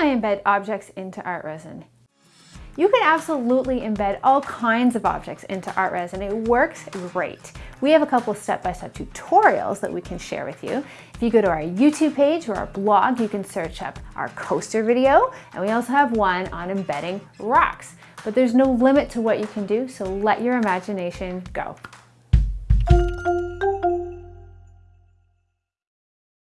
I embed objects into art resin? You can absolutely embed all kinds of objects into art resin. It works great. We have a couple step-by-step -step tutorials that we can share with you. If you go to our YouTube page or our blog, you can search up our coaster video, and we also have one on embedding rocks. But there's no limit to what you can do, so let your imagination go.